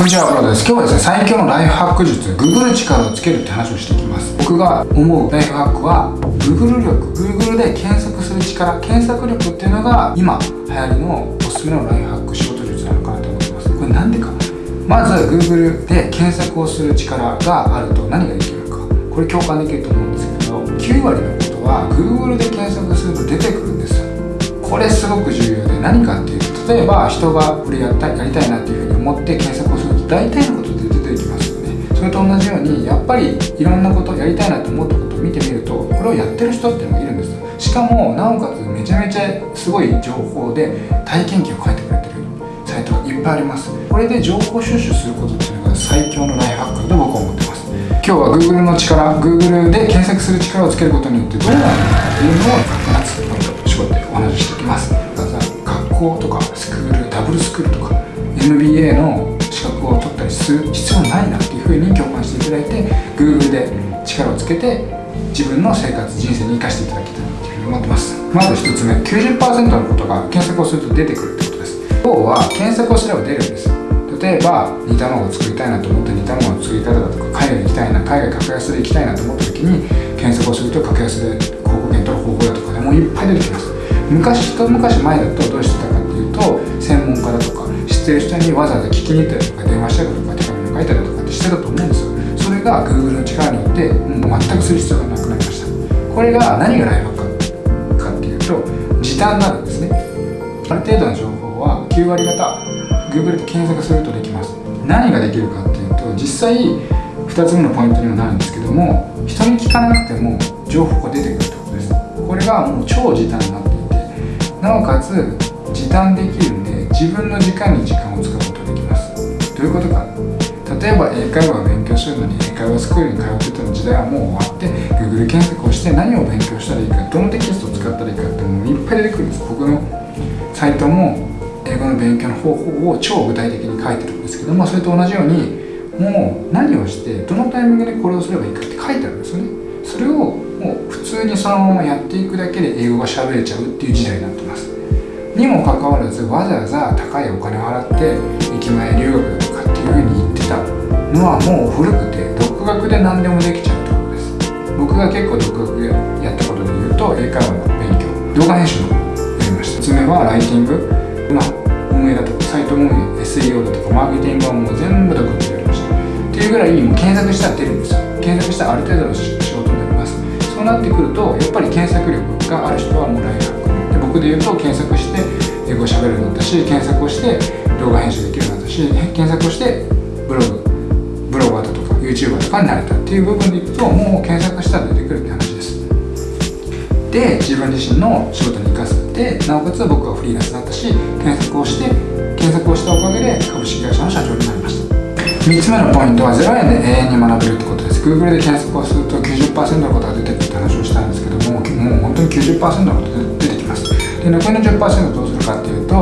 こんにちは、ブローです。今日はですね、最強のライフハック術、Google 力をつけるって話をしていきます。僕が思うライフハックは、Google 力、Google で検索する力、検索力っていうのが、今、流行りのおすすめのライフハック仕事術なのかなと思ってます。これなんでか。まず、Google で検索をする力があると何ができるか。これ共感できると思うんですけど、9割のことは、Google で検索すると出てくるんですよ。これすごく重要で、何かっていうと、例えば人がこれやったやりたいなっていうふうに思って検索をする大体のことで出てきますよねそれと同じようにやっぱりいろんなことやりたいなと思ったことを見てみるとこれをやってる人っていうのがいるんです。しかもなおかつめちゃめちゃすごい情報で体験記を書いてくれてるサイトがいっぱいありますこれで情報収集することっていうのが最強のライフハックだと僕は思ってます。今日は Google の力 Google で検索する力をつけることによってどうなるのかっていうのを夏ポイント絞ってお話ししていきます。学校とかスクールダブルスクールとか MBA のする必要ないなっていうふうに共感していただいて Google で力をつけて自分の生活人生に生かしていただきたいなというふうに思ってます。まず1つ目90%のことが検索をすると出てくるってことです。要は検索をすれば出るんです。例えば煮卵を作りたいなと思って煮卵の作り方だとか海外行きたいな海外格安で行きたいなと思った時に検索をすると格安で広告券取る方法だとかでもういっぱい出てきます。昔一昔前だとどうしてたかっていうと専門家だとか知ってる人にわざわざ聞きに行ったりとか電話したりとか手紙を書いたりとかってしてたと思うんですよ。それが Google の力によってもう全くする必要がなくなりました。これが何がライフハックかっていうと時短なんですね。ある程度の情報は9割方 Google で検索するとできます。何ができるかっていうと実際2つ目のポイントにもなるんですけども人に聞かなくても情報が出てくるってことです。これがもう超時短になっていてなおかつ時短できるんで自分の時間に時間を使うことができます。どういうことか。例えば英会話を勉強するのに英会話スクールに通ってたの時代はもう終わって Google 検索をして何を勉強したらいいかどのテキストを使ったらいいかってもういっぱい出てくるんです。僕のサイトも英語の勉強の方法を超具体的に書いてるんですけどもそれと同じようにもう何をしてどのタイミングでこれをすればいいかって書いてあるんですよね。それをもう普通にそのままやっていくだけで英語が喋れちゃうっていう時代になってます。にもかかわらずわざわざ高いお金を払って駅前留学のはもう古くて独学で何でもできちゃうってことです。僕が結構独学でやったことで言うと英会話の勉強動画編集のやりました。1つ目はライティング。まあ運営だとかサイト運営 SEO だとかマーケティングはもう全部独学でやりました。っていうぐらいもう検索したら出るんですよ。検索したらある程度の仕事になります。そうなってくるとやっぱり検索力がある人はもうライフ僕で言うと検索して英語を喋るようになったし検索をして動画編集できるようになったし検索をしてブログ YouTuber とかになれたっていう部分でいくともう検索したら出てくるって話です。で自分自身の仕事に生かすでなおかつ僕はフリーランスになったし検索をして検索をしたおかげで株式会社の社長になりました。3つ目のポイントは0円で永遠に学べるってことです。Google で検索をすると90%のことが出てくるって話をしたんですけどももう本当に90%のこと出てきます。で残りの10%どうするかっていうと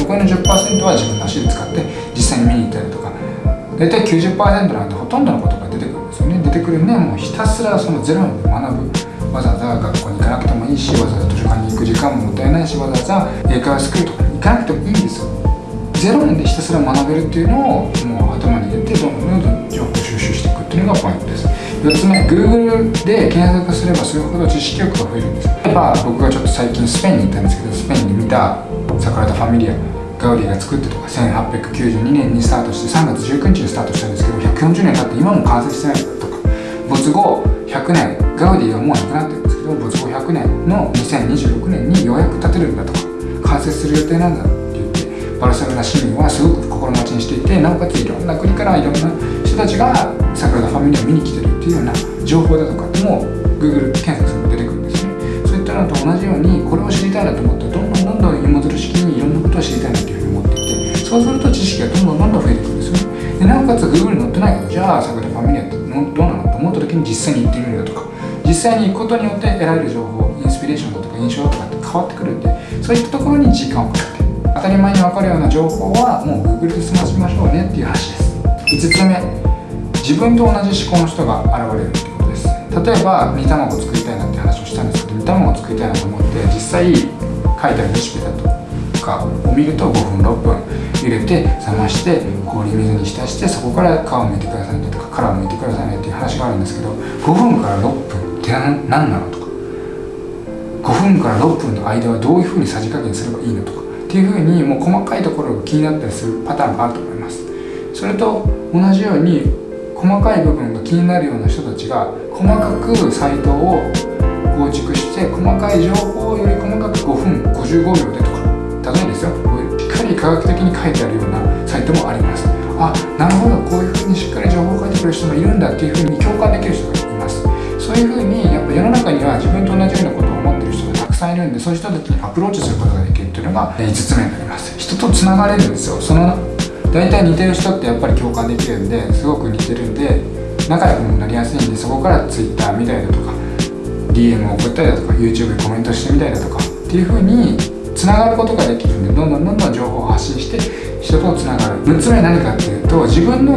残りの10%は自分の足で使って実際に見に行ったりとか大体90%なんてほとんどのことが出てくるんですよね。出てくるんでもうひたすらそのゼロに学ぶ。わざわざ学校に行かなくてもいいしわざわざ図書館に行く時間ももったいないしわざわざ英会話スクールとかに行かなくてもいいんですよ。ゼロ円でひたすら学べるっていうのをもう頭に入れてどんどんどんどん情報収集していくっていうのがポイントです。4つ目 Google で検索すればするほど知識欲が増えるんです例えば僕がちょっと最近スペインに行ったんですけどスペインに見たサグラダ・ファミリア。ガウディが作ってとか1892年にスタートして3月19日にスタートしたんですけど140年経って今も完成してないとか。没後100年ガウディはもう亡くなってるんですけど没後100年の2026年にようやく建てるんだとか。完成する予定なんだって言ってバルセロナ市民はすごく心待ちにしていてなおかついろんな国からいろんな人たちがサグラダ・ファミリアを見に来てるっていうような情報だとかなおかつ Google に載ってないからじゃあサグラ・ファミリアってどうなの？と思った時に実際に行ってみるだとか。実際に行くことによって得られる情報インスピレーションだとか印象だとかって変わってくるんでそういったところに時間をかけて当たり前に分かるような情報はもう Google で済ましましょうねっていう話です。5つ目。自分と同じ思考の人が現れるってことです。例えば煮卵を作りたいなって話をしたんですけど煮卵を作りたいなと思って実際書いてあるレシピだと。かを見ると5分6分入れて冷まして氷水に浸してそこから皮を剥いてくださいねとか殻を剥いてくださいねっていう話があるんですけど5分から6分って何なのとか5分から6分の間はどういうふうにさじ加減すればいいのとかっていうふうにもう細かいところが気になったりするパターンがあると思います。それと同じように細かい部分が気になるような人たちが細かくサイトを構築して細かい情報をより細かく5分55秒でとか例えばですよ。しっかり科学的に書いてあるようなサイトもあります。あなるほど。こういうふうにしっかり情報を書いてくれる人もいるんだっていうふうに共感できる人がいます。そういうふうにやっぱ世の中には自分と同じようなことを思ってる人がたくさんいるんでそういう人たちにアプローチすることができるっていうのが5つ目になります人とつながれるんですよ。その大体似てる人ってやっぱり共感できるんですごく似てるんで仲良くもなりやすいんでそこから Twitter 見たりだとか DM を送ったりだとか YouTube でコメントしてみたりだとかっていう風につながることができるんでどんどんどんどん情報を発信して人とつながる。6つ目は何かっていうと自分の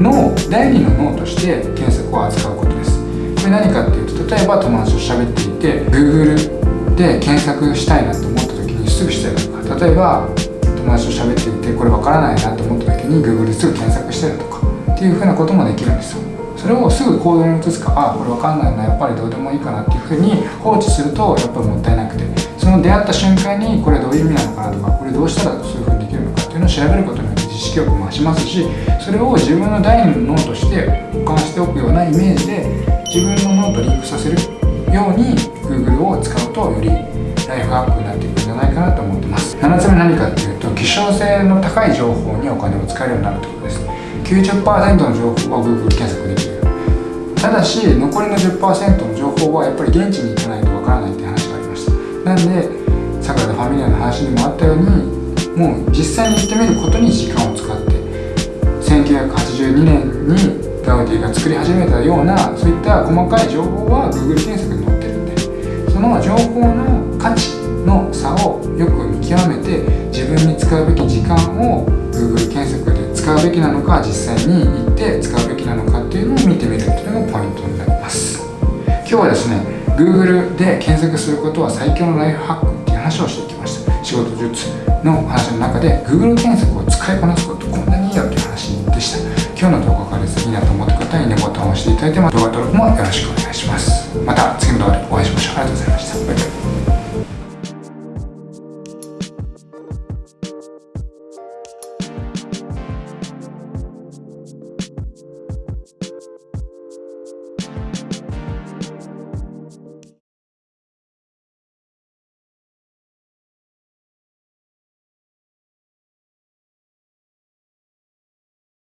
脳第二の脳として検索を扱うことです。これ何かっていうと例えば友達と喋っていて Google で検索したいなと思った時にすぐしたりだとか例えば友達と喋っていてこれわからないなと思った時に Google ですぐ検索したりとかっていうふうなこともできるんですよ。それをすぐ行動に移すかあこれわかんないなやっぱりどうでもいいかなっていうふうに放置するとやっぱりもったいなくてその出会った瞬間にこれどういう意味なのかなとかこれどうしたらそういうふうにできるのかっていうのを調べることによって知識力も増しますしそれを自分の第二の脳として保管しておくようなイメージで自分の脳とリンクさせるように Google を使うとよりライフハックになっていくんじゃないかなと思ってます。7つ目何かっていうと希少性の高い情報にお金を使えるようになるってことです。90%の情報は Google 検索できる。ただし残りの10%の情報はやっぱり現地に行かないとわからないって話がありました。なんでサグラダ・ファミリアの話にもあったようにもう実際に行ってみることに時間を使って1982年にガウディが作り始めたようなそういった細かい情報は Google 検索に載ってるんでその情報の価値の差をよく見極めて自分に使うべき時間を Google 検索で使うべきなのか実際に行って使うべきなのかっていうのを見てみるっていうのがポイントになります。今日はですね Google で検索することは最強のライフハックっていう話をしてきました。仕事術の話の中で Google 検索を使いこなすことこんなにいいよっていう話でした。今日の動画がですねいいなと思った方はいいねボタンを押していただいて動画登録もよろしくお願いします。また次の動画でお会いしましょう。ありがとうございました。バイバイ。